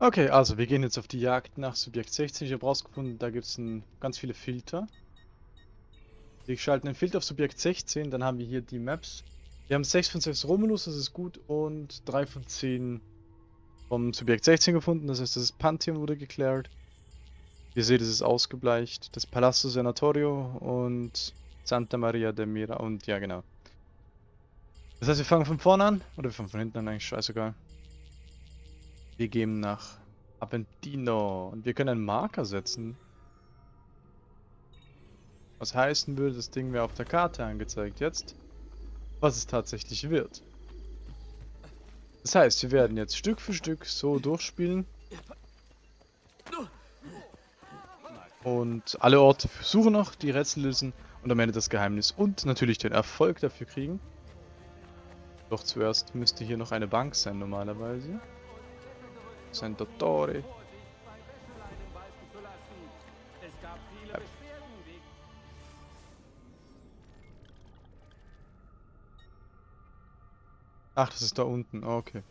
Okay, also wir gehen jetzt auf die Jagd nach Subjekt 16. Ich habe rausgefunden, da gibt es ganz viele Filter. Wir schalten den Filter auf Subjekt 16, dann haben wir hier die Maps. Wir haben 6 von 6 Romulus, das ist gut, und 3 von 10 vom Subjekt 16 gefunden, das heißt, das Pantheon wurde geklärt. Ihr seht, es ist ausgebleicht. Das Palazzo Senatorio und Santa Maria de Mira und ja, genau. Das heißt, wir fangen von vorne an, oder wir fangen von hinten an, eigentlich scheißegal. Wir gehen nach Aventino und wir können einen Marker setzen. Was heißen würde, das Ding wäre auf der Karte angezeigt jetzt, was es tatsächlich wird. Das heißt, wir werden jetzt Stück für Stück so durchspielen. Und alle Orte suchen noch, die Rätsel lösen und am Ende das Geheimnis und natürlich den Erfolg dafür kriegen. Doch zuerst müsste hier noch eine Bank sein normalerweise. Sein Dottore. Ach, das ist da unten. Oh, okay.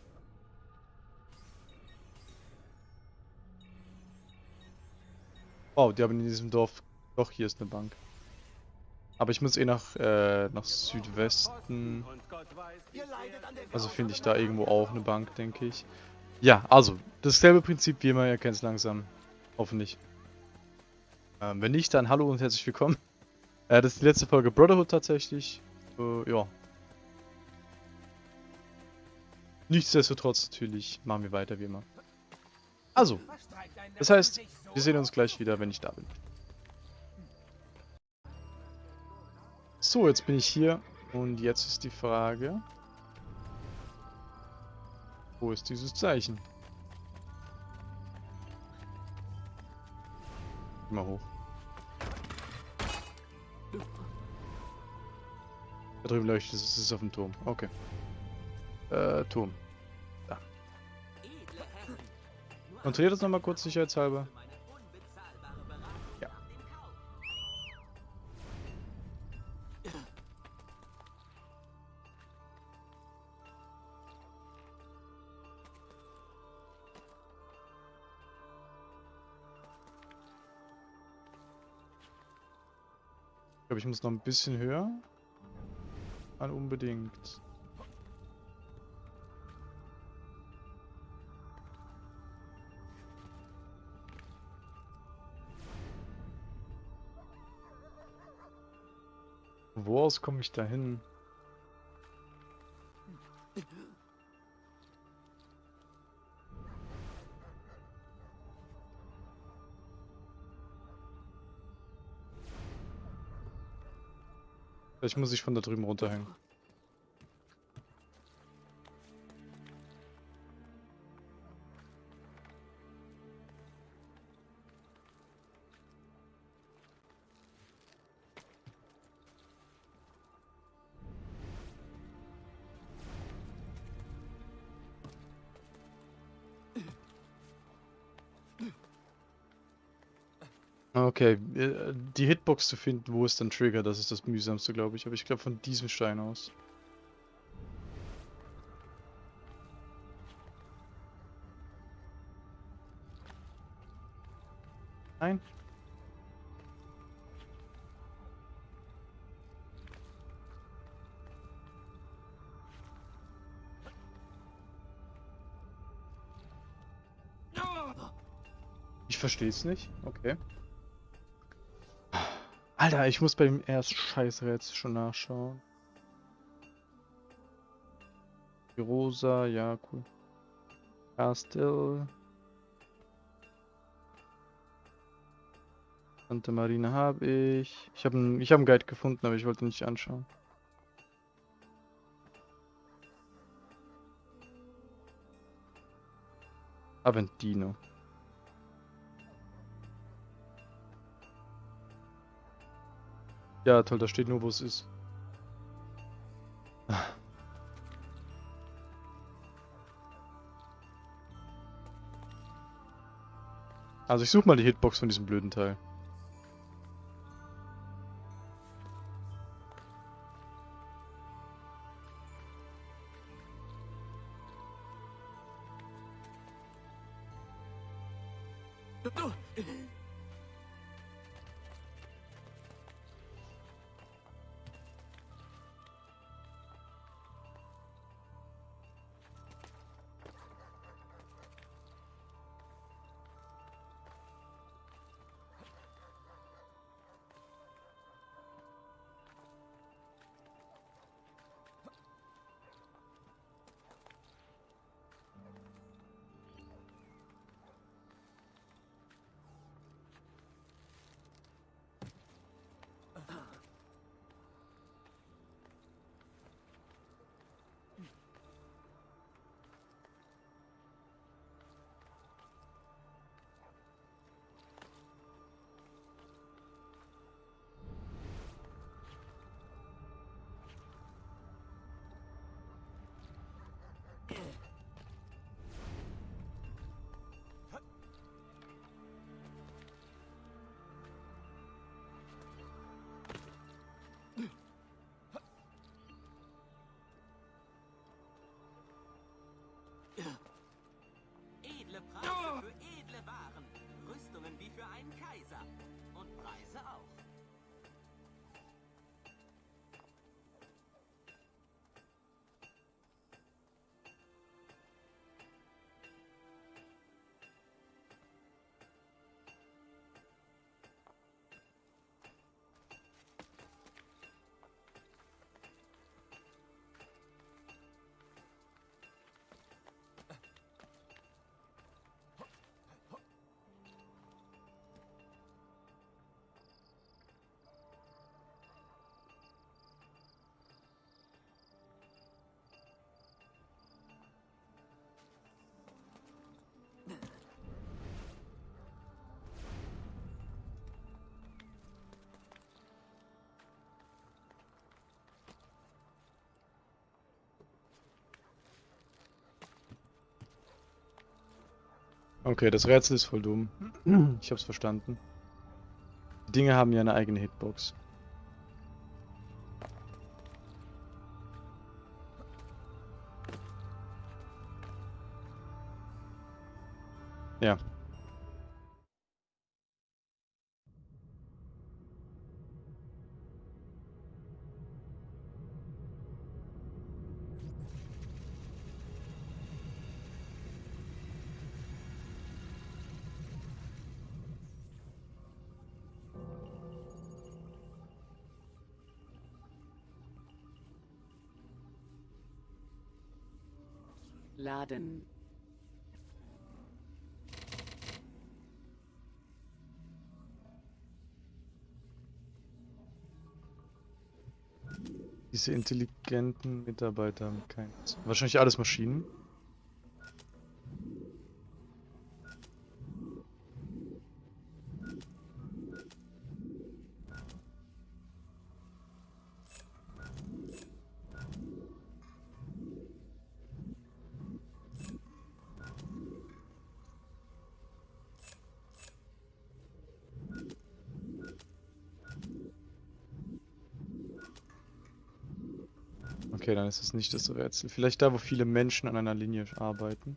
Wow, die haben in diesem Dorf... Doch, hier ist eine Bank. Aber ich muss eh nach, äh, nach Südwesten. Also finde ich da irgendwo auch eine Bank, denke ich. Ja, also, dasselbe Prinzip wie immer, ihr kennt es langsam. Hoffentlich. Ähm, wenn nicht, dann hallo und herzlich willkommen. Äh, das ist die letzte Folge Brotherhood tatsächlich. Äh, ja, Nichtsdestotrotz natürlich machen wir weiter wie immer. Also, das heißt, wir sehen uns gleich wieder, wenn ich da bin. So, jetzt bin ich hier und jetzt ist die Frage, wo ist dieses Zeichen? Mal hoch. Da drüben leuchtet es, es ist auf dem Turm. Okay. Äh, Turm. Da. Kontrolliert das nochmal kurz sicherheitshalber. Ich glaube, ich muss noch ein bisschen höher. An unbedingt. Wo aus komme ich da hin? Vielleicht muss ich von da drüben runterhängen. Okay, äh, die Hitbox zu finden, wo ist dann Trigger, das ist das mühsamste, glaube ich. Aber ich glaube von diesem Stein aus. Nein? Ich verstehe es nicht. Okay. Alter, ich muss beim ersten Scheißrätsel schon nachschauen. Die Rosa, ja, cool. Castle. Santa Marina habe ich. Ich habe einen hab Guide gefunden, aber ich wollte nicht anschauen. Aventino. Ja, toll, da steht nur, wo es ist. Also ich suche mal die Hitbox von diesem blöden Teil. Okay, das Rätsel ist voll dumm. Ich hab's verstanden. Die Dinge haben ja eine eigene Hitbox. Laden. Diese intelligenten Mitarbeiter haben keins. Wahrscheinlich alles Maschinen. Okay, dann ist es nicht das Rätsel. Vielleicht da, wo viele Menschen an einer Linie arbeiten.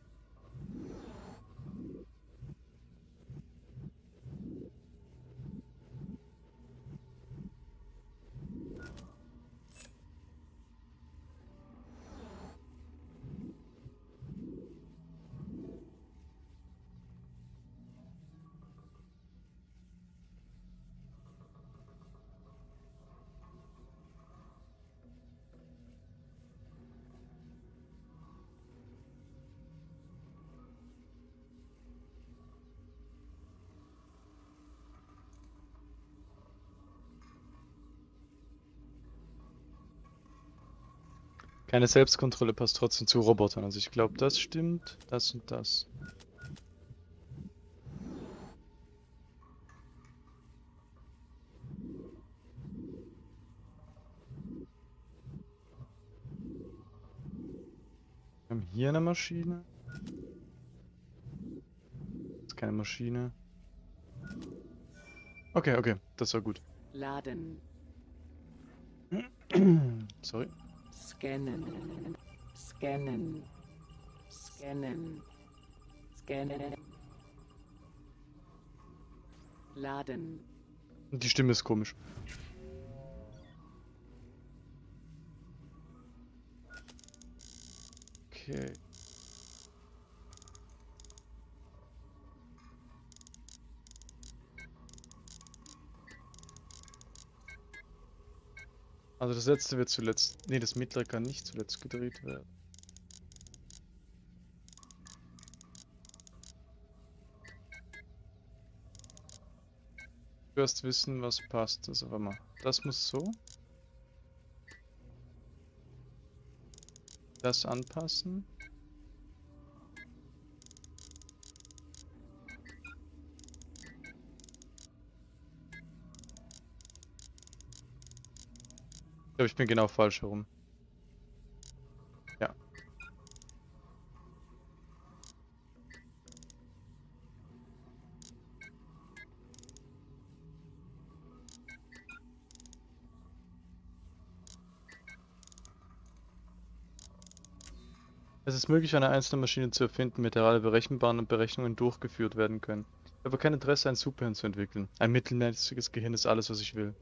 Keine Selbstkontrolle passt trotzdem zu Robotern. Also ich glaube, das stimmt, das und das. Wir haben hier eine Maschine. Das ist keine Maschine. Okay, okay, das war gut. Laden. Sorry. Scannen. Scannen. Scannen. Scannen. Laden. Die Stimme ist komisch. Okay. Also das letzte wird zuletzt. Ne, das mittlere kann nicht zuletzt gedreht werden. Du wirst wissen, was passt. Also warte mal. Das muss so. Das anpassen. Glaube, ich bin genau falsch herum. Ja. Es ist möglich, eine einzelne Maschine zu erfinden, mit der alle berechenbaren Berechnungen durchgeführt werden können. Ich habe kein Interesse, ein Superhirn zu entwickeln. Ein mittelmäßiges Gehirn ist alles, was ich will.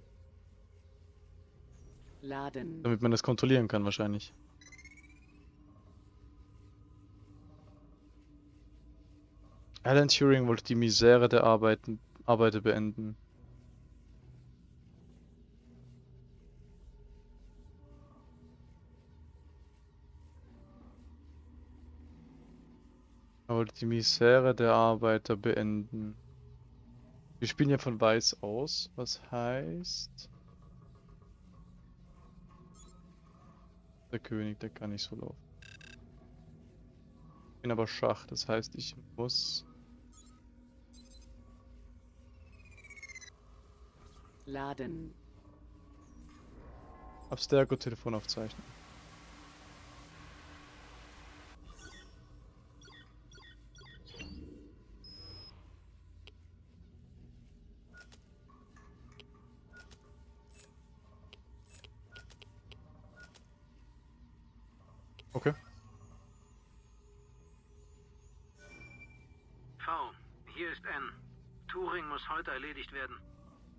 Laden. Damit man das kontrollieren kann, wahrscheinlich. Alan Turing wollte die Misere der Arbeiten, Arbeiter beenden. Er wollte die Misere der Arbeiter beenden. Wir spielen ja von weiß aus, was heißt... Der König, der kann nicht so laufen. Ich bin aber Schach, das heißt, ich muss... Laden. Abstergo-Telefon aufzeichnen. Heute erledigt werden.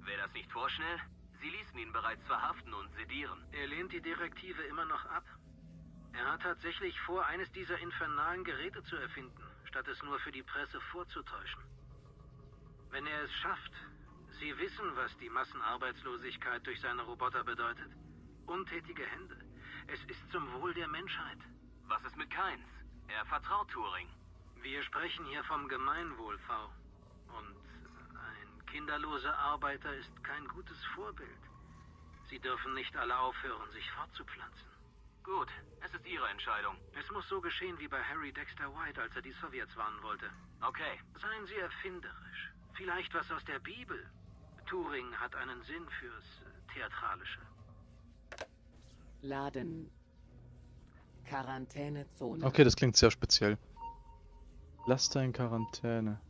Wäre das nicht vorschnell? Sie ließen ihn bereits verhaften und sedieren. Er lehnt die Direktive immer noch ab. Er hat tatsächlich vor, eines dieser infernalen Geräte zu erfinden, statt es nur für die Presse vorzutäuschen. Wenn er es schafft, Sie wissen, was die Massenarbeitslosigkeit durch seine Roboter bedeutet. Untätige Hände. Es ist zum Wohl der Menschheit. Was ist mit Keins? Er vertraut Turing. Wir sprechen hier vom Gemeinwohl, V. Und ein kinderloser Arbeiter ist kein gutes Vorbild. Sie dürfen nicht alle aufhören, sich fortzupflanzen. Gut, es ist Ihre Entscheidung. Es muss so geschehen wie bei Harry Dexter White, als er die Sowjets warnen wollte. Okay. Seien Sie erfinderisch. Vielleicht was aus der Bibel. Turing hat einen Sinn fürs äh, Theatralische. Laden. Quarantänezone. Okay, das klingt sehr speziell. Laster in Quarantäne.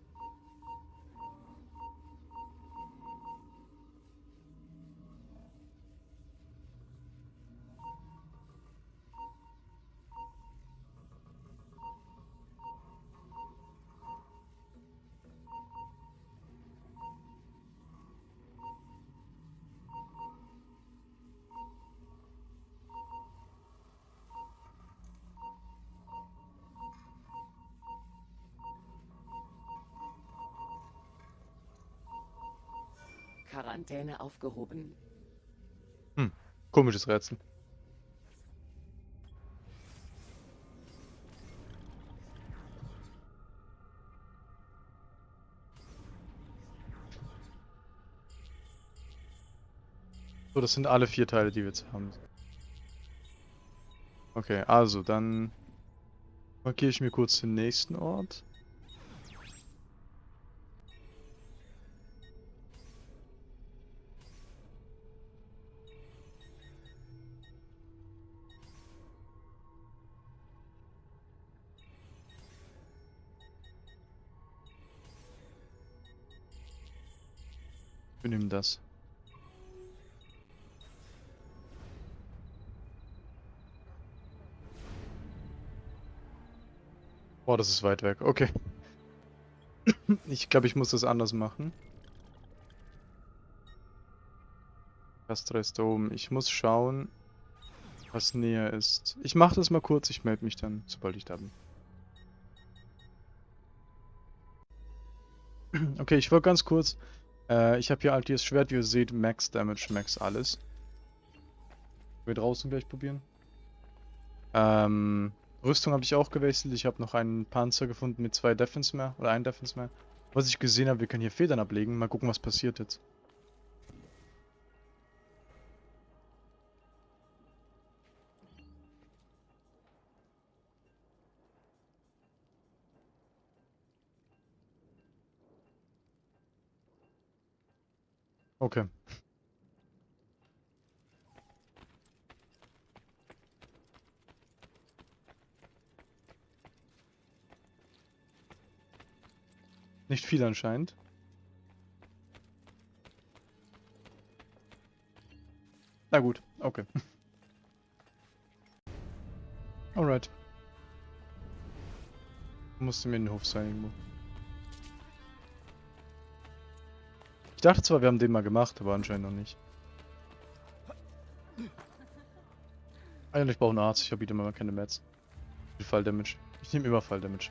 Quarantäne aufgehoben. Hm, komisches Rätsel. So, das sind alle vier Teile, die wir jetzt haben. Okay, also dann markiere ich mir kurz den nächsten Ort. Wir nehmen das. Boah, das ist weit weg. Okay. Ich glaube, ich muss das anders machen. Castra ist da oben. Ich muss schauen, was näher ist. Ich mache das mal kurz, ich melde mich dann, sobald ich da bin. Okay, ich wollte ganz kurz. Äh, ich habe hier Altiers Schwert, wie ihr seht, Max Damage, Max alles. Wir draußen gleich probieren. Ähm, Rüstung habe ich auch gewechselt. Ich habe noch einen Panzer gefunden mit zwei Defense mehr. Oder ein Defense mehr. Was ich gesehen habe, wir können hier Federn ablegen. Mal gucken, was passiert jetzt. Okay. Nicht viel anscheinend. Na gut, okay. Alright. Musste mir in den Hof sein irgendwo. Ich dachte zwar, wir haben den mal gemacht, aber anscheinend noch nicht. Eigentlich brauche einen Arzt, ich habe wieder mal keine Mets. Fall Damage. Ich nehme immer Fall Damage.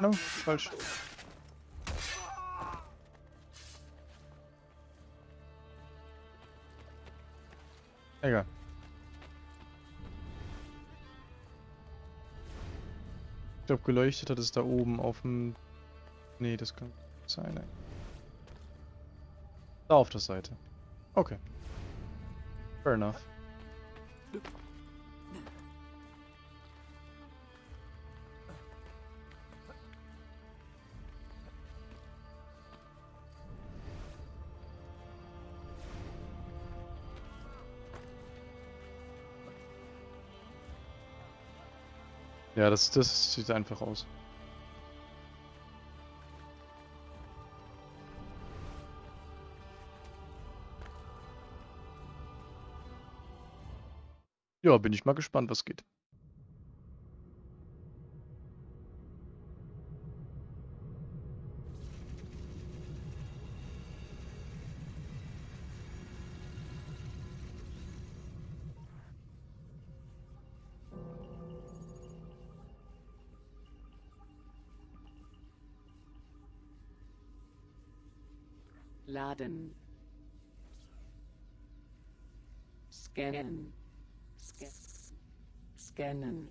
No, falsch. Egal. Ich glaube, geleuchtet hat es da oben auf dem... Nee, das kann nicht sein. ey. Da auf der Seite. Okay. Fair enough. Ja, das, das sieht einfach aus. Ja, bin ich mal gespannt, was geht. Laden. Scannen. Sca Scannen.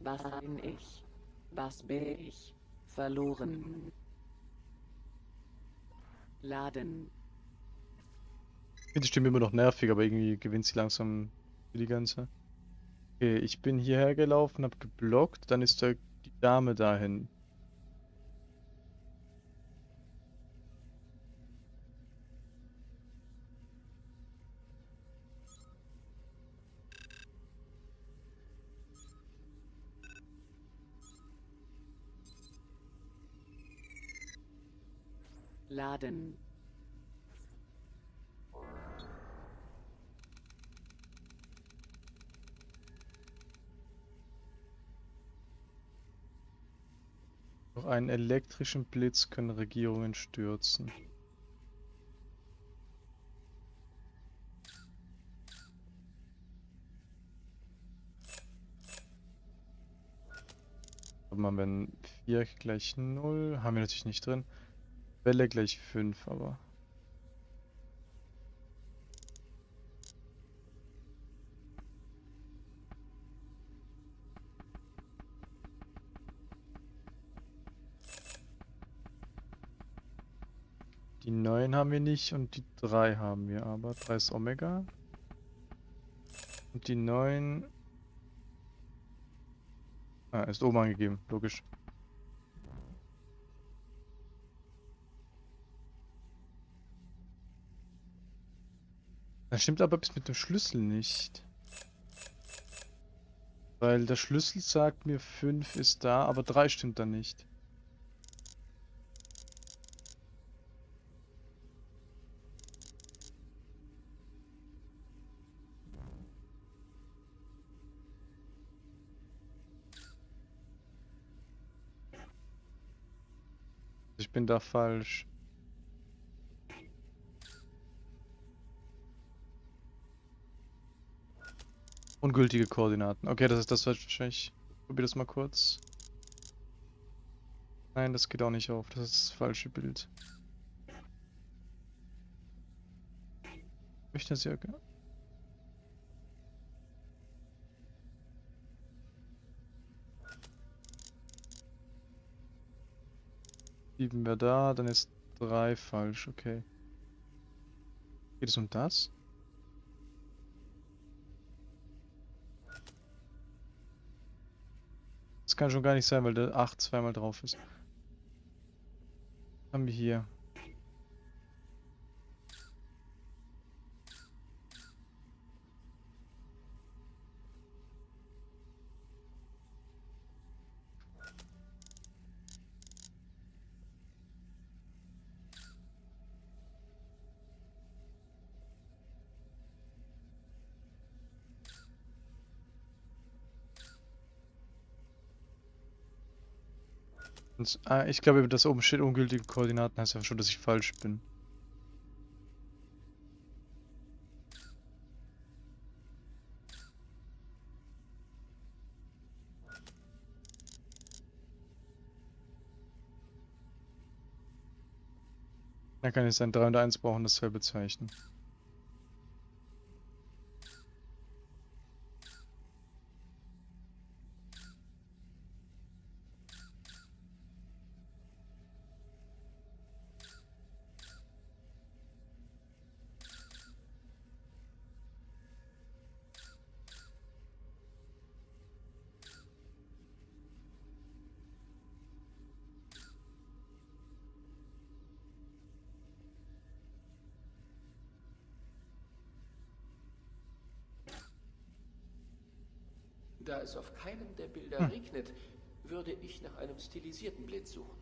Was bin ich? Was bin ich? Verloren. Laden. Ich finde die Stimme immer noch nervig, aber irgendwie gewinnt sie langsam für die ganze. Okay, ich bin hierher gelaufen, hab geblockt, dann ist da die Dame dahin. Laden. Durch einen elektrischen Blitz können Regierungen stürzen. Warte mal, wenn 4 gleich 0, haben wir natürlich nicht drin. Welle gleich 5, aber. Die 9 haben wir nicht und die 3 haben wir aber. 3 ist Omega. Und die 9. Ah, ist oben angegeben, logisch. Das stimmt aber bis mit dem Schlüssel nicht. Weil der Schlüssel sagt mir 5 ist da, aber 3 stimmt dann nicht. Ich bin da falsch. Ungültige Koordinaten. Okay, das ist das wahrscheinlich. Probier das mal kurz. Nein, das geht auch nicht auf. Das ist das falsche Bild. Ich das ja. Sieben wäre da, dann ist drei falsch, okay. Geht es um das? Kann schon gar nicht sein, weil der 8 zweimal drauf ist. Haben wir hier? Ah, ich glaube, das oben steht ungültige Koordinaten, heißt ja schon, dass ich falsch bin. Da kann ich sein 3 und 1 brauchen dasselbe Zeichen. Da es auf keinem der Bilder Hm. regnet, würde ich nach einem stilisierten Blitz suchen.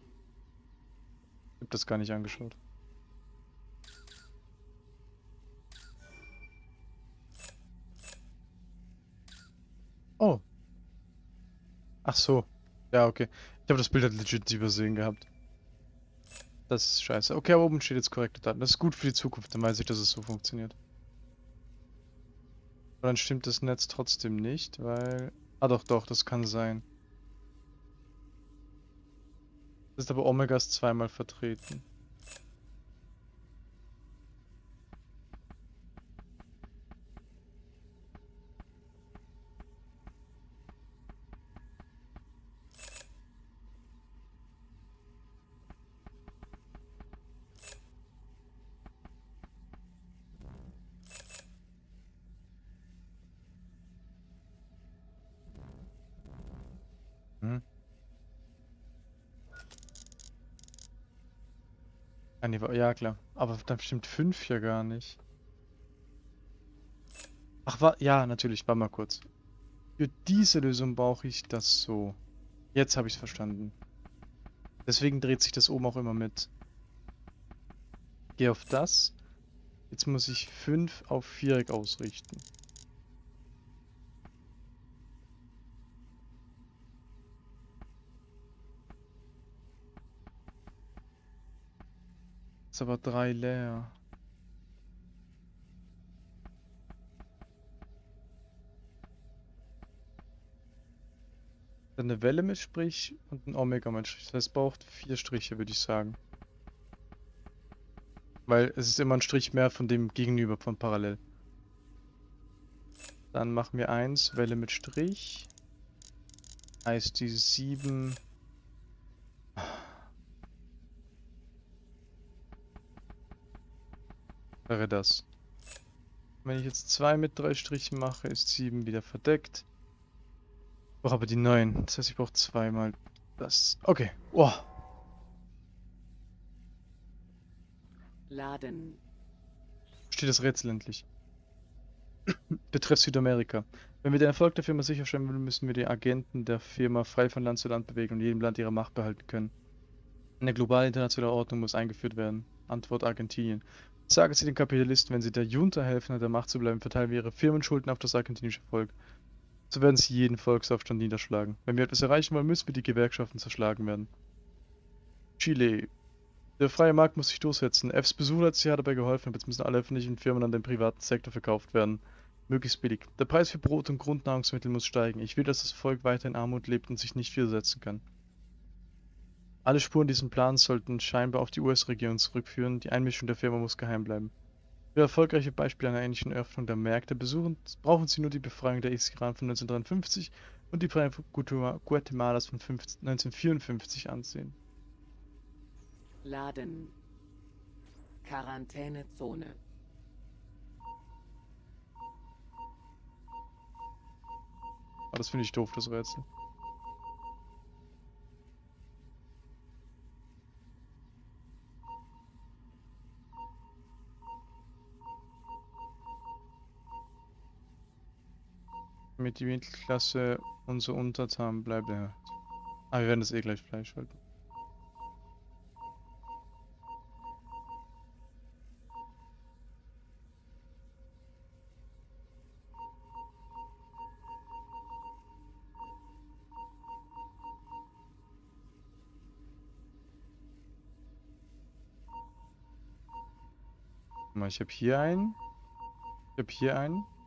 Ich hab das gar nicht angeschaut. Oh. Ach so. Ja, okay. Ich habe das Bild halt legit übersehen gehabt. Das ist scheiße. Okay, aber oben steht jetzt korrekte Daten. Das ist gut für die Zukunft, dann weiß ich, dass es so funktioniert. Aber dann stimmt das Netz trotzdem nicht, weil... Ah doch, doch, das kann sein. Das ist aber Omegas zweimal vertreten. Ja klar. Aber dann stimmt 5 ja gar nicht. Ach, wa ja, natürlich, warte mal kurz. Für diese Lösung brauche ich das so. Jetzt habe ich es verstanden. Deswegen dreht sich das oben auch immer mit. Gehe auf das. Jetzt muss ich 5 auf Viereck ausrichten. Ist aber 3 leer. Dann eine Welle mit Strich und ein Omega mit Strich. Das heißt, braucht vier Striche, würde ich sagen. Weil es ist immer ein Strich mehr von dem Gegenüber von parallel. Dann machen wir eins, Welle mit Strich. Heißt die 7. Wäre das. Wenn ich jetzt zwei mit drei Strichen mache, ist 7 wieder verdeckt. Ich brauche aber die 9. Das heißt, ich brauche zweimal das. Okay. Oh. Laden. Steht das Rätsel endlich. betrifft Südamerika. Wenn wir den Erfolg der Firma sicherstellen wollen, müssen wir die Agenten der Firma frei von Land zu Land bewegen und jedem Land ihre Macht behalten können. Eine globale internationale Ordnung muss eingeführt werden. Antwort Argentinien. Sagen Sie den Kapitalisten, wenn sie der Junta helfen, an der Macht zu bleiben, verteilen wir ihre Firmenschulden auf das argentinische Volk. So werden sie jeden Volksaufstand niederschlagen. Wenn wir etwas erreichen wollen, müssen wir die Gewerkschaften zerschlagen werden. Chile. Der freie Markt muss sich durchsetzen. Fs Besuch hat dabei geholfen, aber jetzt müssen alle öffentlichen Firmen an den privaten Sektor verkauft werden. Möglichst billig. Der Preis für Brot und Grundnahrungsmittel muss steigen. Ich will, dass das Volk weiter in Armut lebt und sich nicht widersetzen kann. Alle Spuren diesem Plan sollten scheinbar auf die US-Regierung zurückführen. Die Einmischung der Firma muss geheim bleiben. Für erfolgreiche Beispiele einer ähnlichen Öffnung der Märkte besuchen, brauchen Sie nur die Befreiung der Ex-Iran von 1953 und die Befreiung Guatemalas von 1954 ansehen. Laden. Quarantänezone. Aber das finde ich doof, das Rätsel. Damit die Mittelklasse unser Untertan bleibt. Ja. Ah, wir werden das eh gleich freischalten. Guck mal, Ich habe hier einen. Ich habe hier einen.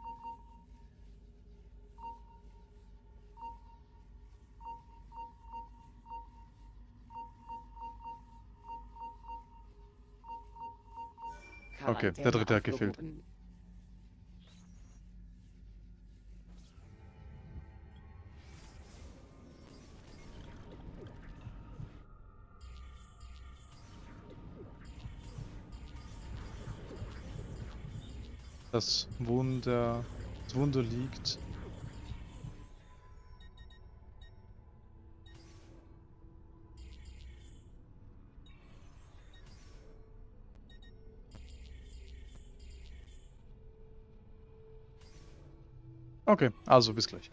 Okay, der dritte hat gefehlt. Das Wunder. Das Wunder liegt. Okay, also bis gleich.